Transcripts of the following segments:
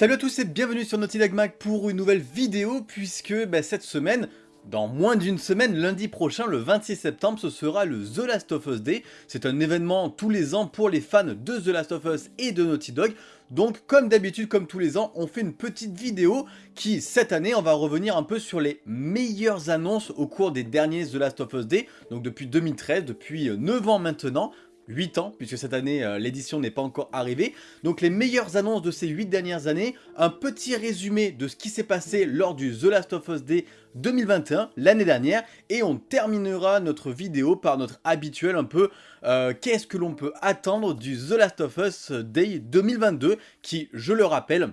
Salut à tous et bienvenue sur Naughty Dog Mag pour une nouvelle vidéo puisque bah, cette semaine, dans moins d'une semaine, lundi prochain, le 26 septembre, ce sera le The Last of Us Day. C'est un événement tous les ans pour les fans de The Last of Us et de Naughty Dog. Donc comme d'habitude, comme tous les ans, on fait une petite vidéo qui, cette année, on va revenir un peu sur les meilleures annonces au cours des derniers The Last of Us Day. Donc depuis 2013, depuis 9 ans maintenant. 8 ans, puisque cette année euh, l'édition n'est pas encore arrivée. Donc les meilleures annonces de ces 8 dernières années, un petit résumé de ce qui s'est passé lors du The Last of Us Day 2021, l'année dernière, et on terminera notre vidéo par notre habituel un peu euh, qu'est-ce que l'on peut attendre du The Last of Us Day 2022, qui, je le rappelle,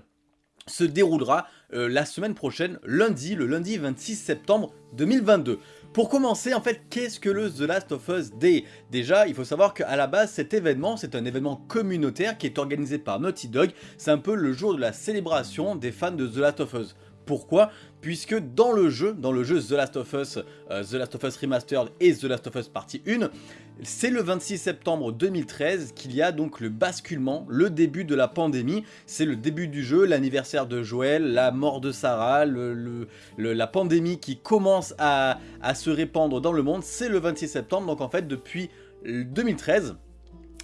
se déroulera euh, la semaine prochaine, lundi, le lundi 26 septembre 2022. Pour commencer, en fait, qu'est-ce que le The Last of Us Day? Déjà, il faut savoir qu'à la base, cet événement, c'est un événement communautaire qui est organisé par Naughty Dog. C'est un peu le jour de la célébration des fans de The Last of Us. Pourquoi Puisque dans le jeu, dans le jeu The Last of Us, euh, The Last of Us Remastered et The Last of Us Partie 1, c'est le 26 septembre 2013 qu'il y a donc le basculement, le début de la pandémie. C'est le début du jeu, l'anniversaire de Joël, la mort de Sarah, la pandémie qui commence à, à se répandre dans le monde. C'est le 26 septembre, donc en fait depuis 2013,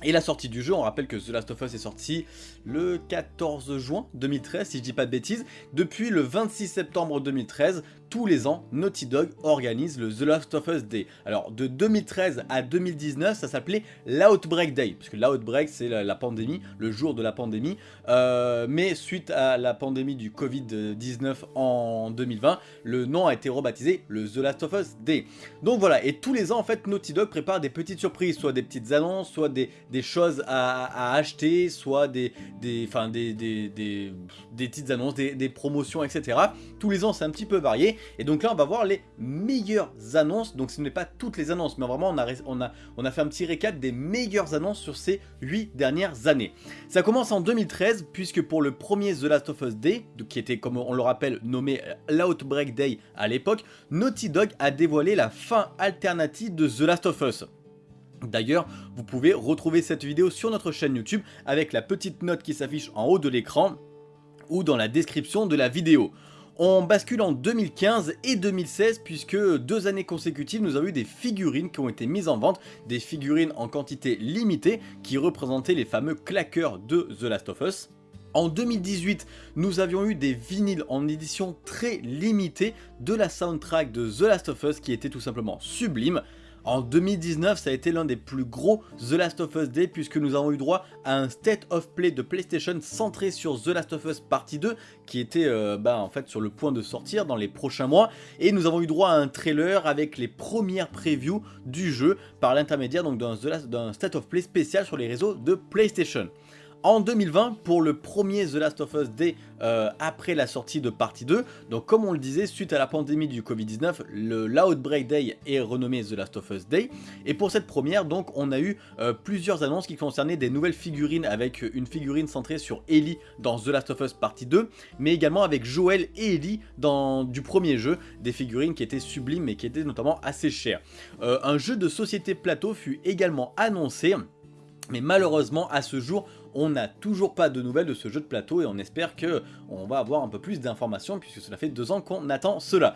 et la sortie du jeu, on rappelle que The Last of Us est sorti le 14 juin 2013, si je dis pas de bêtises. Depuis le 26 septembre 2013, tous les ans, Naughty Dog organise le The Last of Us Day. Alors, de 2013 à 2019, ça s'appelait l'Outbreak Day, puisque l'Outbreak, c'est la, pandémie, le jour de la pandémie. Euh, mais suite à la pandémie du Covid-19 en 2020, le nom a été rebaptisé le The Last of Us Day. Donc voilà, et tous les ans, en fait, Naughty Dog prépare des petites surprises, soit des petites annonces, soit des, choses à, acheter, soit des, des, des, des, des, petites annonces, des, des promotions, etc. Tous les ans, c'est un petit peu varié. Et donc là, on va voir les meilleures annonces. Donc ce n'est pas toutes les annonces, mais vraiment, on a, fait un petit récap des meilleures annonces sur ces 8 dernières années. Ça commence en 2013, puisque pour le premier The Last of Us Day, qui était, comme on le rappelle, nommé euh, l'Outbreak Day à l'époque, Naughty Dog a dévoilé la fin alternative de The Last of Us. D'ailleurs, vous pouvez retrouver cette vidéo sur notre chaîne YouTube avec la petite note qui s'affiche en haut de l'écran ou dans la description de la vidéo. On bascule en 2015 et 2016 puisque deux années consécutives nous avons eu des figurines qui ont été mises en vente, des figurines en quantité limitée qui représentaient les fameux claqueurs de The Last of Us. En 2018, nous avions eu des vinyles en édition très limitée de la soundtrack de The Last of Us qui était tout simplement sublime. En 2019, ça a été l'un des plus gros The Last of Us Day puisque nous avons eu droit à un State of Play de PlayStation centré sur The Last of Us Partie 2 qui était euh, bah, en fait sur le point de sortir dans les prochains mois. Et nous avons eu droit à un trailer avec les premières previews du jeu par l'intermédiaire d'un State of Play spécial sur les réseaux de PlayStation en 2020 pour le premier The Last of Us Day euh, après la sortie de partie 2. Donc comme on le disait, suite à la pandémie du Covid-19, le l'Outbreak Day est renommé The Last of Us Day. Et pour cette première, donc on a eu euh, plusieurs annonces qui concernaient des nouvelles figurines avec une figurine centrée sur Ellie dans The Last of Us partie 2, mais également avec Joel et Ellie dans du premier jeu, des figurines qui étaient sublimes et qui étaient notamment assez chères. Euh, un jeu de société plateau fut également annoncé, mais malheureusement à ce jour on n'a toujours pas de nouvelles de ce jeu de plateau et on espère que on va avoir un peu plus d'informations puisque cela fait deux ans qu'on attend cela.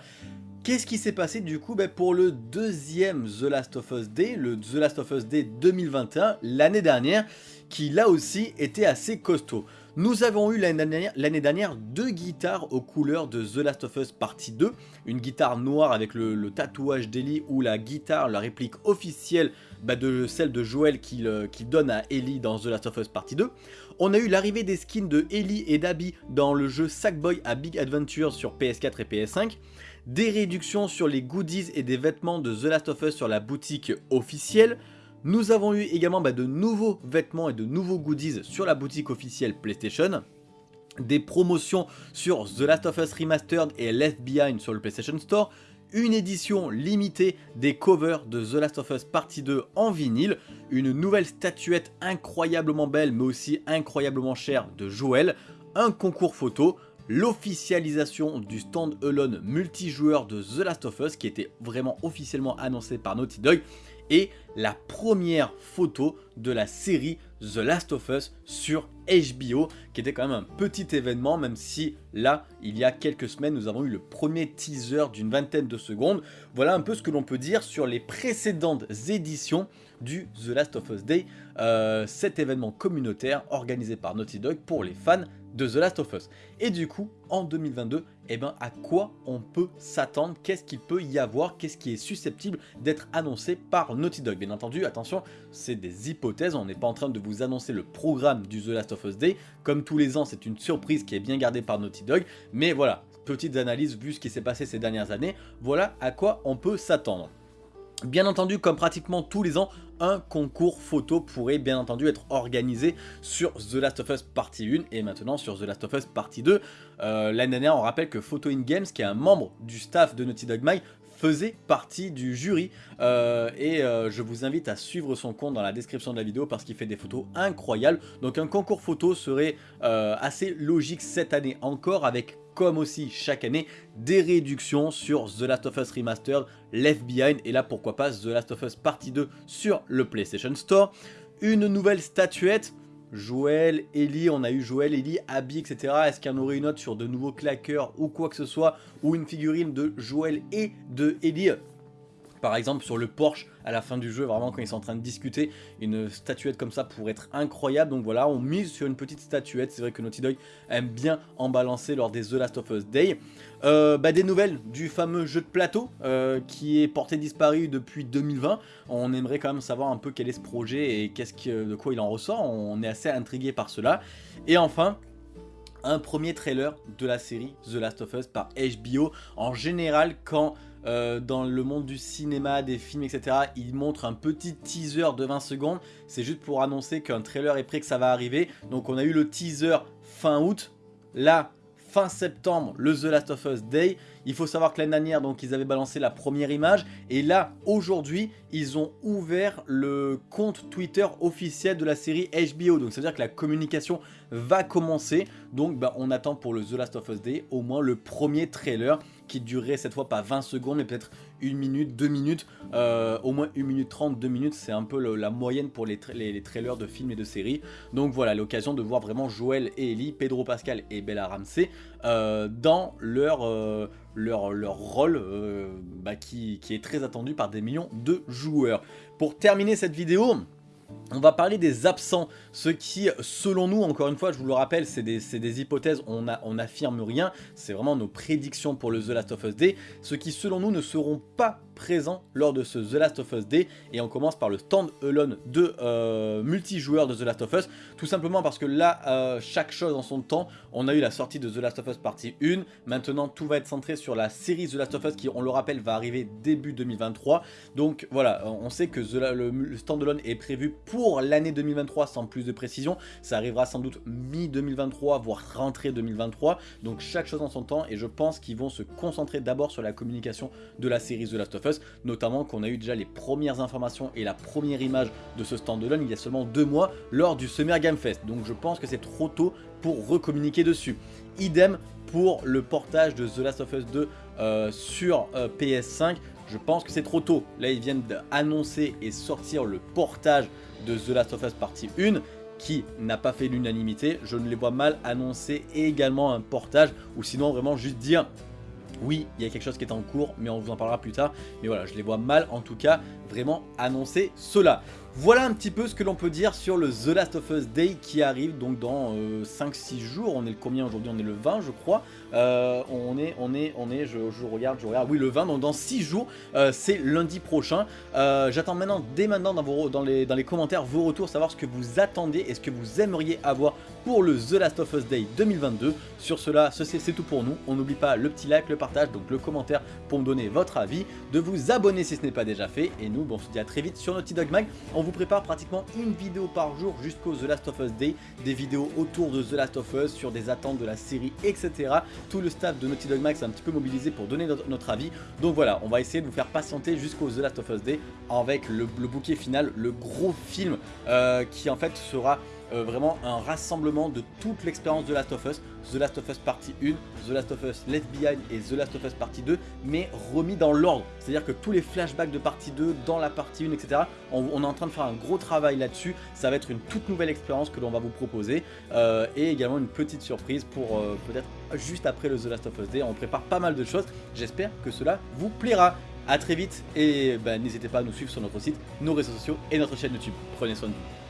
Qu'est-ce qui s'est passé du coup ben, pour le deuxième The Last of Us Day, le The Last of Us Day 2021, l'année dernière, qui là aussi était assez costaud? Nous avons eu l'année dernière, deux guitares aux couleurs de The Last of Us Partie 2, une guitare noire avec le, tatouage d'Ellie ou la guitare, la réplique officielle bah, de celle de Joel qu'il donne à Ellie dans The Last of Us Partie 2. On a eu l'arrivée des skins de Ellie et d'Abby dans le jeu Sackboy à Big Adventure sur PS4 et PS5, des réductions sur les goodies et des vêtements de The Last of Us sur la boutique officielle, nous avons eu également bah, de nouveaux vêtements et de nouveaux goodies sur la boutique officielle PlayStation, des promotions sur The Last of Us Remastered et Left Behind sur le PlayStation Store, une édition limitée des covers de The Last of Us Partie 2 en vinyle, une nouvelle statuette incroyablement belle mais aussi incroyablement chère de Joel, un concours photo, l'officialisation du stand-alone multijoueur de The Last of Us qui était vraiment officiellement annoncé par Naughty Dog et la première photo de la série The Last of Us sur HBO, qui était quand même un petit événement, même si là, il y a quelques semaines, nous avons eu le premier teaser d'une vingtaine de secondes. Voilà un peu ce que l'on peut dire sur les précédentes éditions du The Last of Us Day, euh, cet événement communautaire organisé par Naughty Dog pour les fans de The Last of Us. Et du coup, en 2022, eh ben, à quoi on peut s'attendre? Qu'est-ce qu'il peut y avoir? Qu'est-ce qui est susceptible d'être annoncé par Naughty Dog? Bien entendu, attention, c'est des hypothèses, on n'est pas en train de vous annoncer le programme du The Last of Us Day. Comme tous les ans, c'est une surprise qui est bien gardée par Naughty Dog, mais voilà, petites analyses vu ce qui s'est passé ces dernières années, voilà à quoi on peut s'attendre. Bien entendu, comme pratiquement tous les ans, un concours photo pourrait bien entendu être organisé sur The Last of Us Partie 1 et maintenant sur The Last of Us Partie 2. Euh, l'année dernière, on rappelle que Photo in Games, qui est un membre du staff de Naughty Dog Mag, faisait partie du jury euh, et euh, je vous invite à suivre son compte dans la description de la vidéo parce qu'il fait des photos incroyables donc un concours photo serait assez logique cette année encore avec comme aussi chaque année des réductions sur The Last of Us Remastered, Left Behind et là pourquoi pas The Last of Us Partie 2 sur le PlayStation Store. Une nouvelle statuette, Joël, Ellie, on a eu Joël, Ellie, Abby, etc. Est-ce qu'il y en aurait une autre sur de nouveaux claqueurs ou quoi que ce soit Ou une figurine de Joël et de Ellie? Par exemple sur le Porsche à la fin du jeu, vraiment quand ils sont en train de discuter, une statuette comme ça pourrait être incroyable. Donc voilà, on mise sur une petite statuette. C'est vrai que Naughty Dog aime bien en balancer lors des The Last of Us Day. Euh, bah, des nouvelles du fameux jeu de plateau euh, qui est porté disparu depuis 2020. On aimerait quand même savoir un peu quel est ce projet et de quoi il en ressort. On est assez intrigué par cela. Et enfin, un premier trailer de la série The Last of Us par HBO. En général, quand euh, dans le monde du cinéma, des films, etc. Il montre un petit teaser de 20 secondes. C'est juste pour annoncer qu'un trailer est prêt, que ça va arriver. Donc on a eu le teaser fin août. Là, fin septembre, le The Last of Us Day. Il faut savoir que l'année dernière, donc, ils avaient balancé la première image. Et là, aujourd'hui, ils ont ouvert le compte Twitter officiel de la série HBO. Donc, ça veut dire que la communication va commencer. Donc, bah, on attend pour le The Last of Us Day au moins le premier trailer qui durerait cette fois pas 20 secondes mais peut-être une minute, deux minutes, euh, au moins une minute 30, deux minutes, c'est un peu la moyenne pour les, trailers de films et de séries. Donc voilà, l'occasion de voir vraiment Joël et Ellie, Pedro Pascal et Bella Ramsey euh, dans leur, euh, rôle bah, qui est très attendu par des millions de joueurs. Pour terminer cette vidéo, on va parler des absents, ce qui, selon nous, encore une fois, je vous le rappelle, c'est des, hypothèses, on n'affirme rien, c'est vraiment nos prédictions pour le The Last of Us Day, ce qui, selon nous, ne seront pas présent lors de ce The Last of Us Day. Et on commence par le stand-alone de euh, multijoueur de The Last of Us. Tout simplement parce que là euh, chaque chose en son temps. On a eu la sortie de The Last of Us partie 1 maintenant tout va être centré sur la série The Last of Us qui on le rappelle va arriver début 2023 donc voilà on sait que le, le stand-alone est prévu pour l'année 2023 sans plus de précision ça arrivera sans doute mi-2023 voire rentrée 2023 donc chaque chose en son temps et je pense qu'ils vont se concentrer d'abord sur la communication de la série The Last of Us notamment qu'on a eu déjà les premières informations et la première image de ce stand-alone il y a seulement deux mois lors du Summer Game Fest. Donc je pense que c'est trop tôt pour recommuniquer dessus. Idem pour le portage de The Last of Us 2 euh, sur euh, PS5, je pense que c'est trop tôt. Là ils viennent d'annoncer et sortir le portage de The Last of Us partie 1 qui n'a pas fait l'unanimité, je ne les vois mal annoncer également un portage ou sinon vraiment juste dire oui, il y a quelque chose qui est en cours, mais on vous en parlera plus tard. Mais voilà, je les vois mal, en tout cas, vraiment annoncer cela. Voilà un petit peu ce que l'on peut dire sur le The Last of Us Day qui arrive donc dans 5-6 euh, jours. On est le combien aujourd'hui? On est le 20 je crois. Euh, on est, on est, on est, je, regarde, je regarde, oui le 20, donc dans 6 jours, euh, c'est lundi prochain. J'attends maintenant, dès maintenant dans, les, dans les commentaires, vos retours, savoir ce que vous attendez et ce que vous aimeriez avoir pour le The Last of Us Day 2022. Sur cela, c'est tout pour nous. On n'oublie pas le petit like, le partage, donc le commentaire pour me donner votre avis, de vous abonner si ce n'est pas déjà fait. Et nous, bon, on se dit à très vite sur Naughty Dog Mag vous prépare pratiquement une vidéo par jour jusqu'au The Last of Us Day, des vidéos autour de The Last of Us, sur des attentes de la série, etc. Tout le staff de Naughty Dog Max est un petit peu mobilisé pour donner notre, avis. Donc voilà, on va essayer de vous faire patienter jusqu'au The Last of Us Day avec le, bouquet final, le gros film euh, qui en fait sera euh, vraiment un rassemblement de toute l'expérience de Last of Us, The Last of Us Partie 1, The Last of Us Left Behind et The Last of Us Partie 2, mais remis dans l'ordre. C'est-à-dire que tous les flashbacks de partie 2 dans la partie 1, etc., on, est en train de faire un gros travail là-dessus. Ça va être une toute nouvelle expérience que l'on va vous proposer. Euh, et également une petite surprise pour euh, peut-être juste après le The Last of Us Day. On prépare pas mal de choses. J'espère que cela vous plaira. A très vite et bah, n'hésitez pas à nous suivre sur notre site, nos réseaux sociaux et notre chaîne YouTube. Prenez soin de vous.